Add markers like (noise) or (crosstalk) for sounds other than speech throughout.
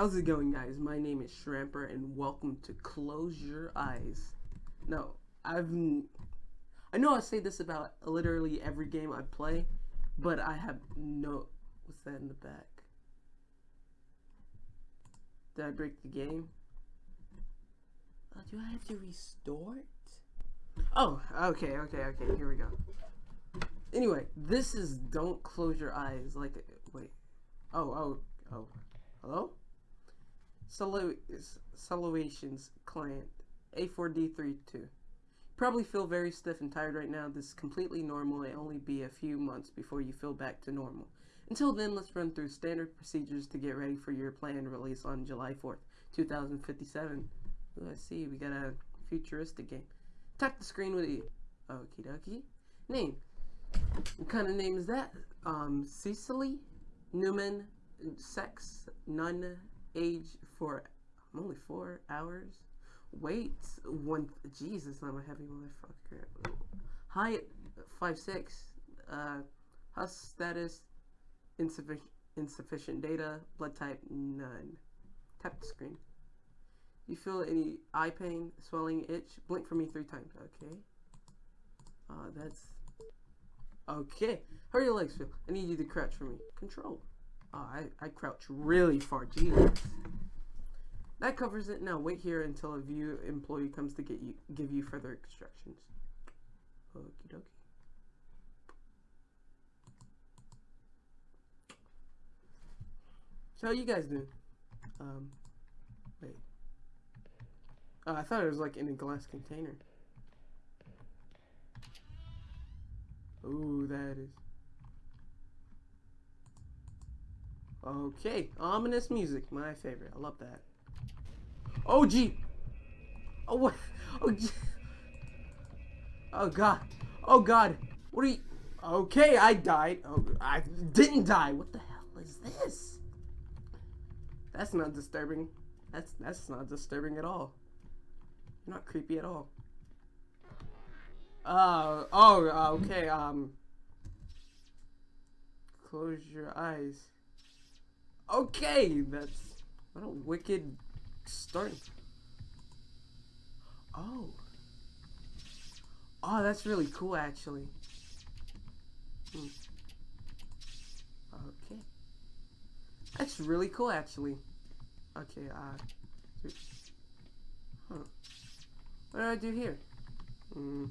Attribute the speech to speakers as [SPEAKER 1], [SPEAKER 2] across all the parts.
[SPEAKER 1] How's it going, guys? My name is Shramper, and welcome to Close Your Eyes. Now, I've... I know I say this about literally every game I play, but I have no... What's that in the back? Did I break the game? Oh, do I have to restore it? Oh, okay, okay, okay, here we go. Anyway, this is Don't Close Your Eyes. Like, wait. Oh, oh, oh. Hello? Solutions client A4D32. Probably feel very stiff and tired right now. This is completely normal. It only be a few months before you feel back to normal. Until then, let's run through standard procedures to get ready for your planned release on July 4th, 2057. Let's see, we got a futuristic game. Tap the screen with the okie dokie. Name. What kind of name is that? Um, Cecily? Newman? Sex? None? Age? Four. I'm only four hours. Weight? One. Jesus, I'm a heavy motherfucker. Height? Five six. Uh, house status? Insufficient. Insufficient data. Blood type? None. Tap the screen. You feel any eye pain, swelling, itch? Blink for me three times. Okay. Uh, that's... Okay. How are your legs feel? I need you to crouch for me. Control. Oh, I, I crouch really far. Jesus. That covers it. Now wait here until a view employee comes to get you give you further instructions. Okie dokie. So how you guys doing? Um, wait. Oh, I thought it was like in a glass container. Ooh, that is. Okay, ominous music, my favorite. I love that. Oh, gee. Oh, what? (laughs) Oh, gee. Oh, God. Oh, God. What are you... Okay, I died. Oh, I didn't die. What the hell is this? That's not disturbing. That's that's not disturbing at all. Not creepy at all. Uh, oh, okay, um... Close your eyes. Okay, that's... What a wicked start. Oh. Oh, that's really cool, actually. Hmm. Okay. That's really cool, actually. Okay, uh... Huh. What do I do here? Hmm.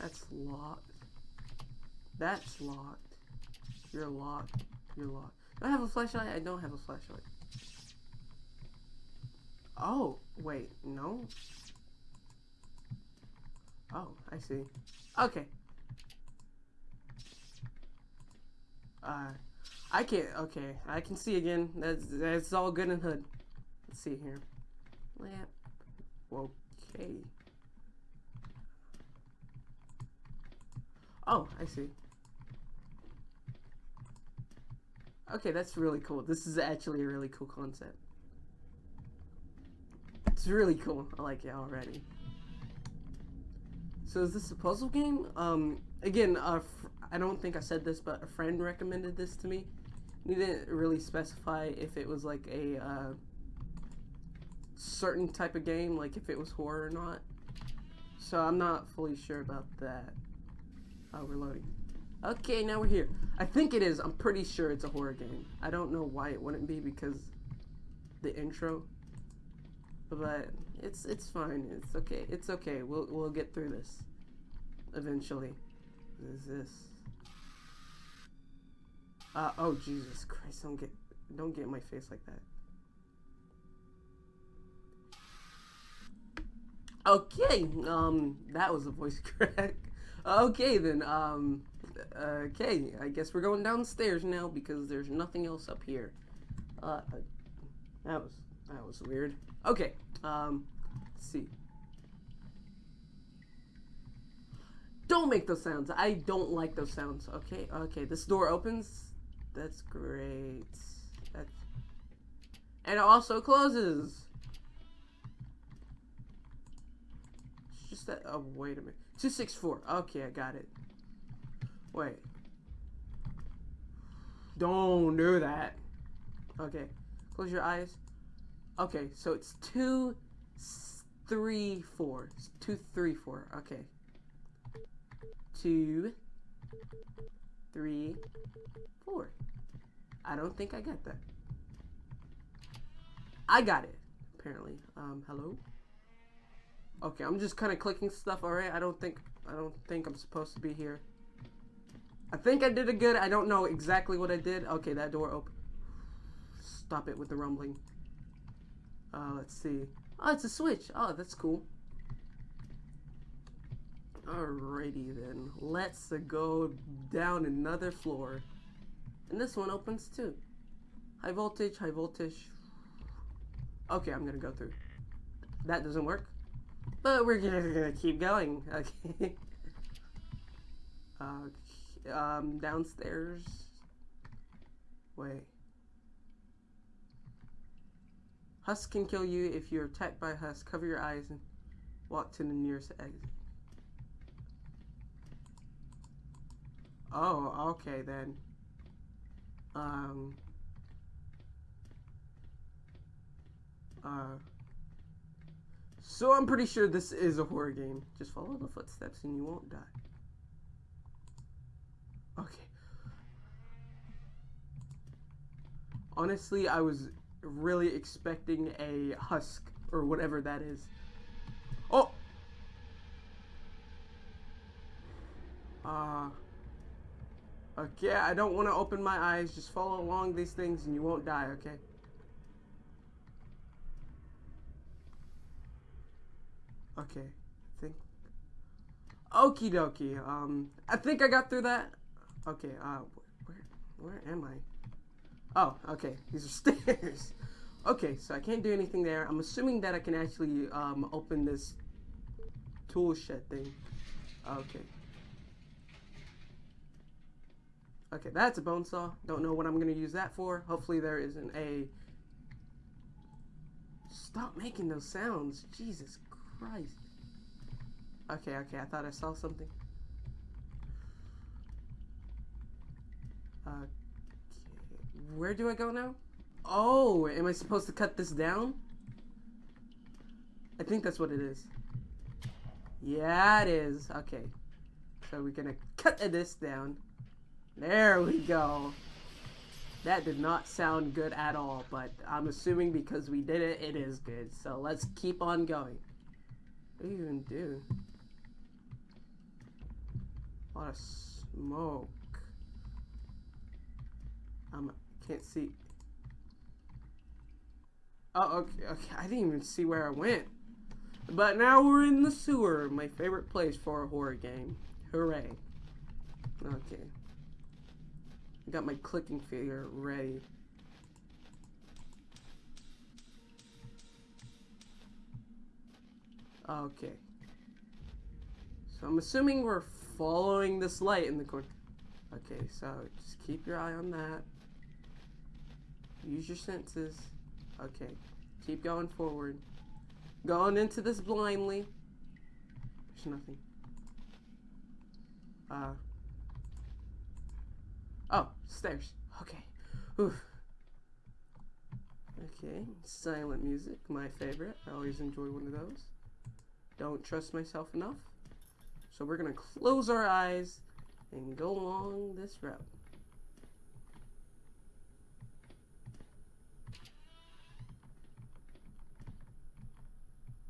[SPEAKER 1] That's locked. That's locked. You're locked. You're locked. Do I have a flashlight? I don't have a flashlight. Oh, wait, no? Oh, I see. Okay. Uh, I can't, okay, I can see again. That's, that's all good and hood. Let's see here. Lamp. Okay. Oh, I see. Okay, that's really cool. This is actually a really cool concept. It's really cool. I like it already. So is this a puzzle game? Um, again, uh, I don't think I said this, but a friend recommended this to me. He didn't really specify if it was like a uh, certain type of game, like if it was horror or not. So I'm not fully sure about that. Oh, we're loading. Okay, now we're here. I think it is. I'm pretty sure it's a horror game. I don't know why it wouldn't be because the intro. But it's it's fine. It's okay. It's okay. We'll we'll get through this eventually. What is this? Uh oh Jesus Christ, don't get don't get in my face like that. Okay, um that was a voice (laughs) crack. Okay then, um okay, I guess we're going downstairs now because there's nothing else up here. Uh, that was, that was weird. Okay, um, let's see. Don't make those sounds. I don't like those sounds. Okay, okay, this door opens. That's great. That's, and it also closes. It's just that, oh, wait a minute. 264. Okay, I got it. Wait. Don't do that. Okay. Close your eyes. Okay, so it's two, three, four. It's two, three, four. Okay. Two, three, four. I don't think I got that. I got it, apparently. Um, hello? Okay, I'm just kind of clicking stuff, alright? I don't think, I don't think I'm supposed to be here. I think I did a good. I don't know exactly what I did. Okay, that door open. Stop it with the rumbling. Uh, let's see. Oh, it's a switch. Oh, that's cool. Alrighty then. Let's go down another floor. And this one opens too. High voltage, high voltage. Okay, I'm gonna go through. That doesn't work. But we're gonna, keep going. (laughs) Okay. uh, um, downstairs. Wait. Husk can kill you if you're attacked by husk. Cover your eyes and walk to the nearest exit. Oh, okay then. Um. Uh. So I'm pretty sure this is a horror game. Just follow the footsteps and you won't die. Okay. Honestly, I was really expecting a husk or whatever that is. Oh! Uh, okay, I don't want to open my eyes. Just follow along these things and you won't die, okay? Okay, I think... Okie dokie, um, I think I got through that. Okay, uh, where, where am I? Oh, okay. These are stairs. (laughs) okay, so I can't do anything there. I'm assuming that I can actually um, open this tool shed thing. Okay. Okay, that's a bone saw. Don't know what I'm going to use that for. Hopefully there isn't a... Stop making those sounds. Jesus Christ. Okay, okay, I thought I saw something. Uh, where do I go now? Oh, am I supposed to cut this down? I think that's what it is. Yeah, it is. Okay. So we're gonna cut this down. There we go. That did not sound good at all, but I'm assuming because we did it, it is good. So let's keep on going. What do you even do? A lot of smoke. I'm can't see. Oh, okay, okay. I didn't even see where I went. But now we're in the sewer, my favorite place for a horror game. Hooray. Okay. I got my clicking finger ready. Okay. So I'm assuming we're following this light in the corner. Okay, so just keep your eye on that. Use your senses. Okay. Keep going forward. Going into this blindly. There's nothing. Uh. Oh, stairs. Okay. Oof. Okay, silent music, my favorite. I always enjoy one of those. Don't trust myself enough. So we're gonna close our eyes and go along this route.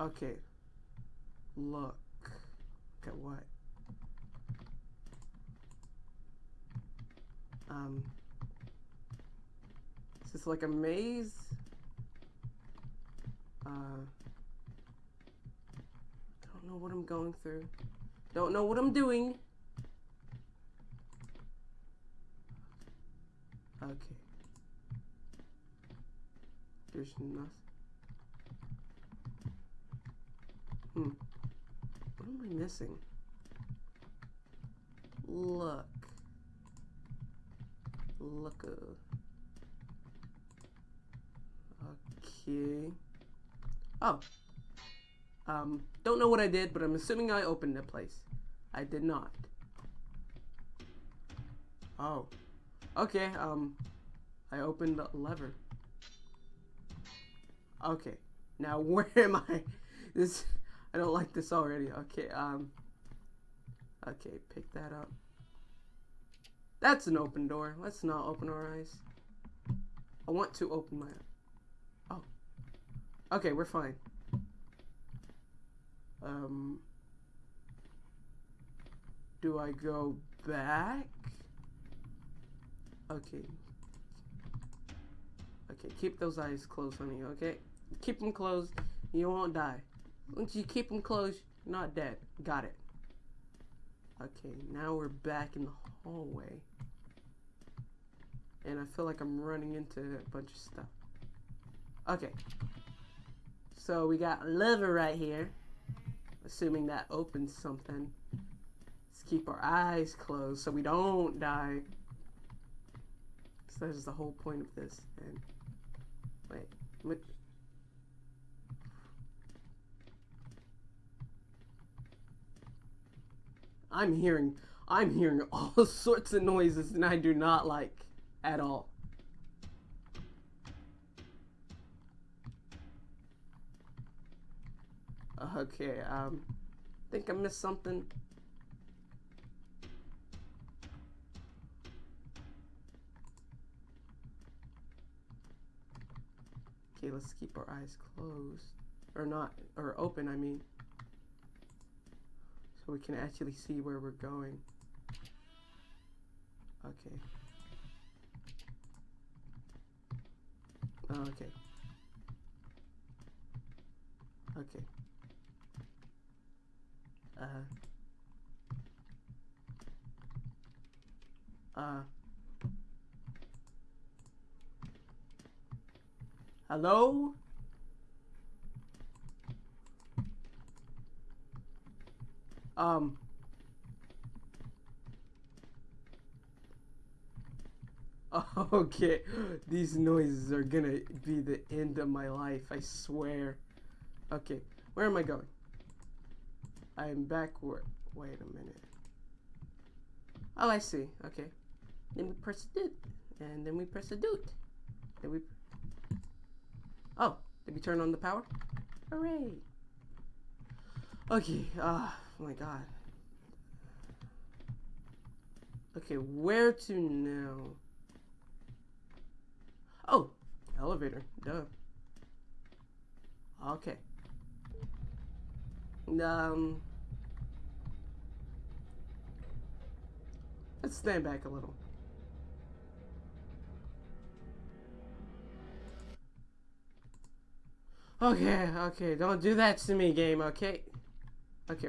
[SPEAKER 1] Okay. Look. Look at what? Um. Is this like a maze? Uh. Don't know what I'm going through. Don't know what I'm doing. Okay. There's nothing. Hmm. What am I missing? Look. Look. Okay. Oh. Um, don't know what I did, but I'm assuming I opened the place. I did not. Oh. Okay, um, I opened the lever. Okay. Now (laughs) where am I? This I don't like this already. Okay, um Okay, pick that up. That's an open door. Let's not open our eyes. I want to open my Oh. Okay, we're fine. Um Do I go back? Okay. Okay, keep those eyes closed, honey, okay? Keep them closed, you won't die. Once you keep them closed, you're not dead. Got it. Okay, now we're back in the hallway. And I feel like I'm running into a bunch of stuff. Okay. So we got lever right here. Assuming that opens something. Let's keep our eyes closed so we don't die. So that is the whole point of this. And wait, I'm hearing I'm hearing (laughs) all sorts of noises and I do not like at all. Okay, um think I missed something. Okay, let's keep our eyes closed. Or not, or open, I mean. We can actually see where we're going. Okay. Oh, okay. Okay. Uh. Uh. Hello? Um. (laughs) Okay, these noises are gonna be the end of my life, I swear. Okay, where am I going? I am backward. Wait a minute. Oh, I see. Okay. Then we press it, and then we press a doot. Then we Oh, did we turn on the power? Hooray! Okay, ah, oh my god. Okay, where to now? Oh, elevator, duh. Okay. Um, let's stand back a little. Okay, okay, don't do that to me, game, okay? Okay.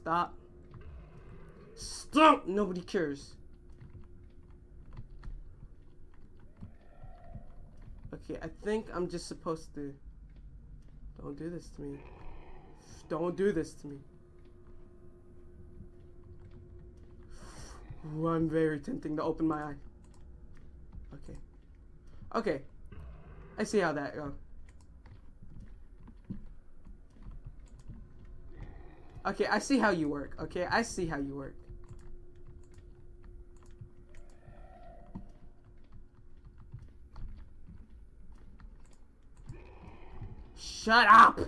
[SPEAKER 1] Stop. Stop! Nobody cares. Okay, I think I'm just supposed to... Don't do this to me. Don't do this to me. Ooh, I'm very tempting to open my eye. Okay. Okay. I see how that goes. Okay, I see how you work. Okay, I see how you work. Shut up!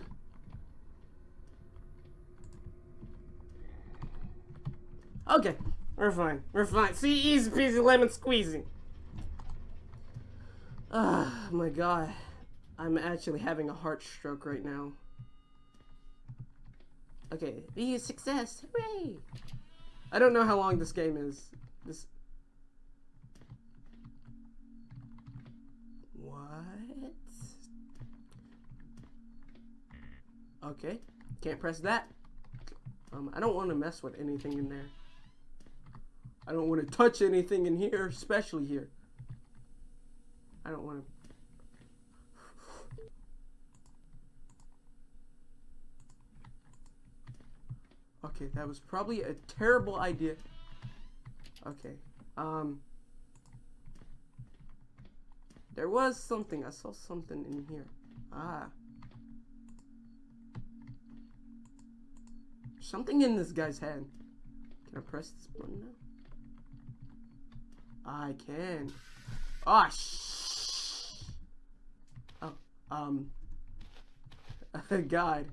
[SPEAKER 1] Okay, we're fine. We're fine. See, easy peasy lemon squeezy. Ah, oh, my god. I'm actually having a heart stroke right now. Okay, be a success! Hooray! I don't know how long this game is. This. What? Okay, can't press that. Um, I don't want to mess with anything in there. I don't want to touch anything in here, especially here. I don't want to. Okay, that was probably a terrible idea. Okay, um. There was something. I saw something in here. Ah. Something in this guy's hand. Can I press this button now? I can. Ah, oh, shh. Oh, um. (laughs) God.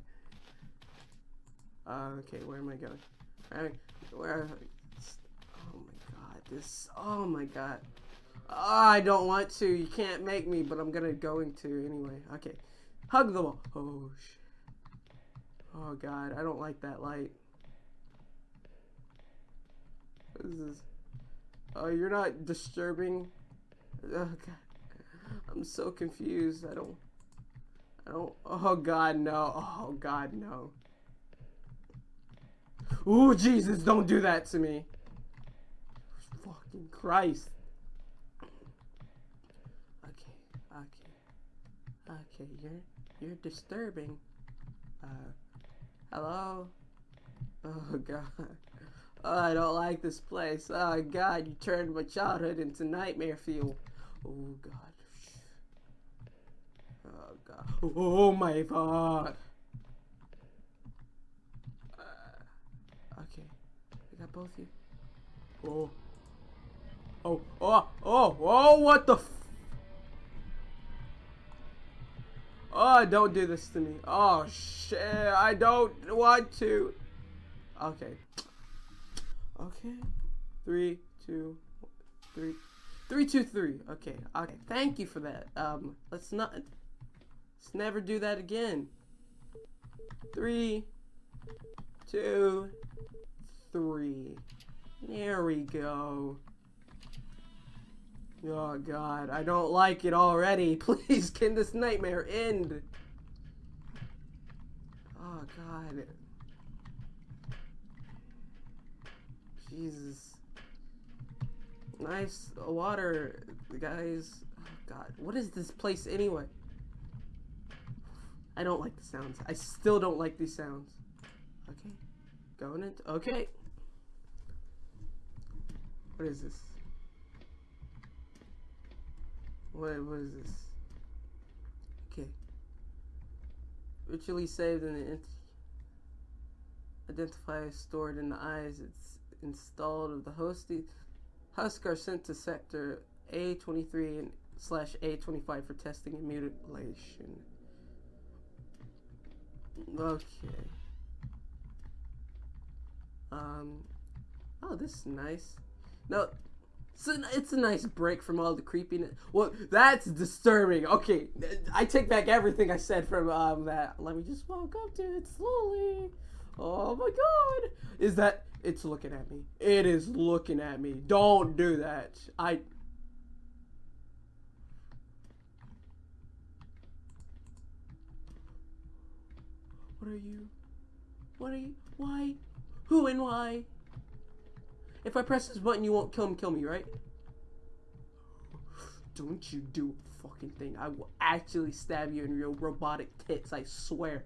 [SPEAKER 1] Uh, okay, where am I going? Where? Oh my God, this. Oh my God. Oh, I don't want to. You can't make me, but I'm gonna going to anyway. Okay, hug the wall. Oh shit. Oh God, I don't like that light. What is this? Oh, you're not disturbing. Oh God, I'm so confused. I don't. I don't. Oh God, no. Oh God, no. Ooh, Jesus, don't do that to me. Fucking Christ. Okay, okay. Okay, you're you're disturbing. Uh hello? Oh god. Oh, I don't like this place. Oh god, you turned my childhood into nightmare fuel. Oh god. Oh god. Oh my god. Both you. Oh. Oh, oh, oh, oh, what the Oh, don't do this to me. Oh, shit, I don't want to. Okay. Okay. Three, two, three. Three, two, three. Okay, okay. Thank you for that. Um, let's not, let's never do that again. Three, two, three. There we go. Oh god, I don't like it already. (laughs) Please, can this nightmare end? Oh god. Jesus. Nice water, guys. Oh god, what is this place anyway? I don't like the sounds. I still don't like these sounds. Okay. Going into... Okay. What is this? What, what is this? Okay. Ritually saved in the identifier stored in the eyes. It's installed of the hosty. Husk are sent to sector A23 and slash A25 for testing and mutilation. Okay. Um. Oh, this is nice. No, it's a, it's a nice break from all the creepiness. Well, that's disturbing. Okay, I take back everything I said from um, that. Let me just walk up to it slowly. Oh my god. Is that... It's looking at me. It is looking at me. Don't do that. I... What are you? What are you? Why? Who and why? If I press this button, you won't kill him, kill me, right? Don't you do a fucking thing. I will actually stab you in your robotic tits, I swear.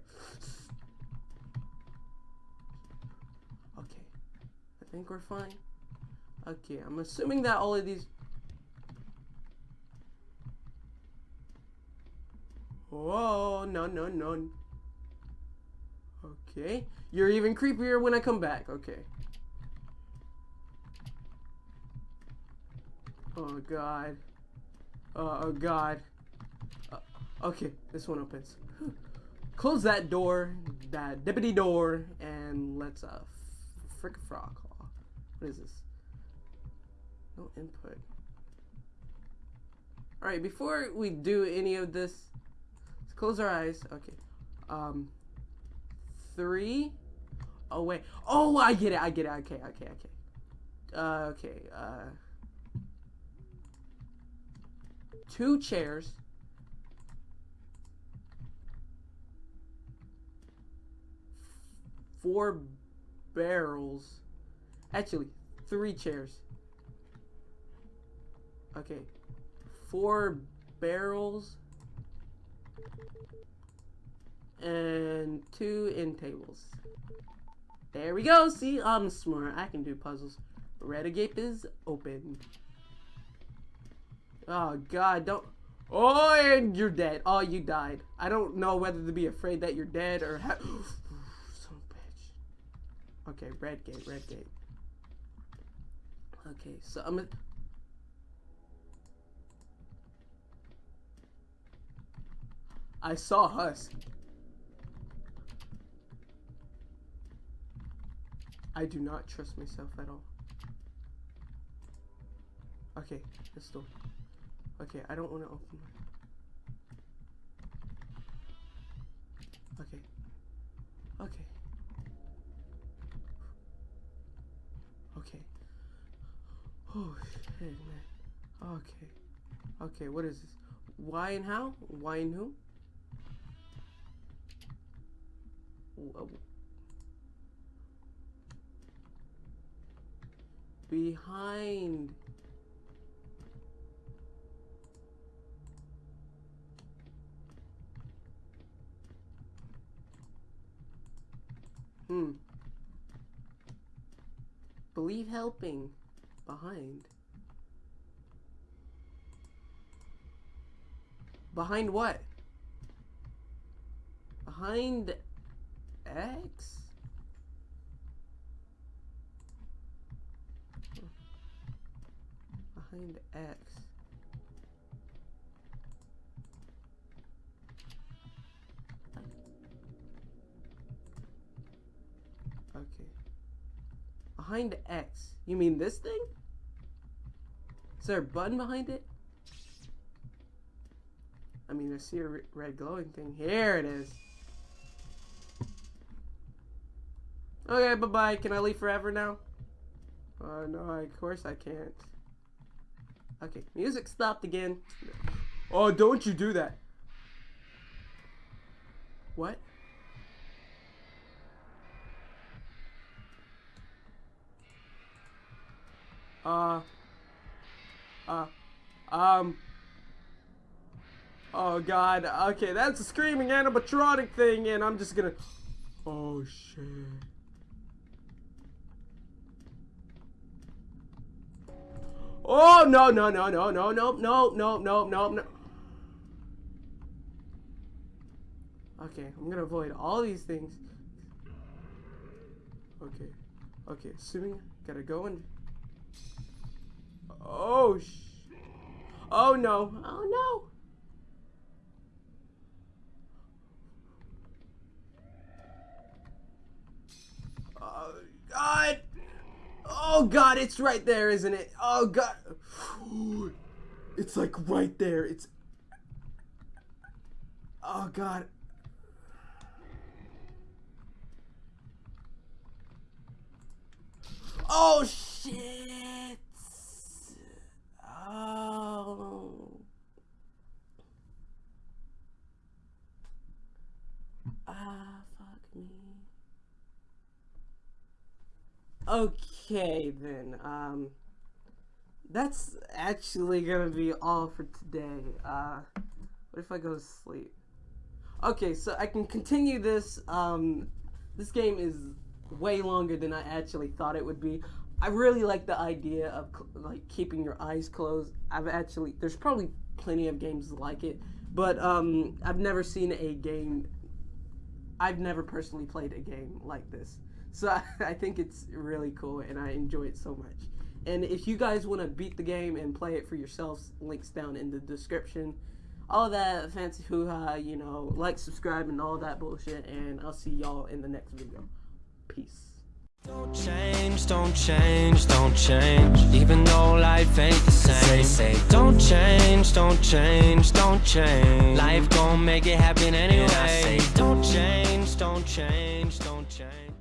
[SPEAKER 1] Okay. I think we're fine. Okay, I'm assuming that all of these... Whoa, no, no, no. Okay. You're even creepier when I come back. Okay. Oh god. Uh, oh god. Uh, okay, this one opens. (sighs) Close that door, that dippity door, and let's uh frick a frog. What is this? No input. Alright, before we do any of this, let's close our eyes. Okay. Um three. Oh wait. Oh I get it, I get it, okay, okay, okay. Uh okay, uh two chairs, four barrels, actually, three chairs. Okay, four barrels and two end tables. There we go. See, I'm smart. I can do puzzles. Red gate is open. Oh god, don't. Oh, and you're dead. Oh, you died. I don't know whether to be afraid that you're dead or. Ha (gasps) (sighs) bitch. Okay, red gate, red gate. Okay, so I'm. I saw Husk. I do not trust myself at all. Okay, this door. Okay, I don't want to open. Okay. Okay. Okay. Oh shit, man. Okay. Okay, what is this? Why and how? Why and who? Behind. Hmm. Believe helping. Behind. Behind what? Behind X? Behind X. Okay. Behind X. You mean this thing? Is there a button behind it? I mean, I see a red glowing thing. Here it is. Okay, bye-bye. Can I leave forever now? Uh, no, of course I can't. Okay, music stopped again. Oh, don't you do that. What? Uh. Uh. Um. Oh god. Okay, that's a screaming animatronic thing, and I'm just gonna. Oh shit. Oh no no no no no no no no no no no. Okay, I'm gonna avoid all these things. Okay, okay. Assuming gotta go and Oh, sh Oh, no. Oh, no. Oh, God. Oh, God, it's right there, isn't it? Oh, God. It's like right there. It's... Oh, God. Oh, shit. Oh. Ah, fuck me. Okay, then. Um, that's actually gonna be all for today. Uh, what if I go to sleep? Okay, so I can continue this. Um, this game is way longer than I actually thought it would be. I really like the idea of like keeping your eyes closed. I've actually there's probably plenty of games like it, but um, I've never seen a game. I've never personally played a game like this, so I, (laughs) I think it's really cool and I enjoy it so much. And if you guys want to beat the game and play it for yourselves, links down in the description. All that fancy hoo ha, you know, like, subscribe, and all that bullshit. And I'll see y'all in the next video. Peace. Don't change, don't change, don't change Even though life ain't the same They say don't change, don't change, don't change Life gon' make it happen anyway I say don't change, don't change, don't change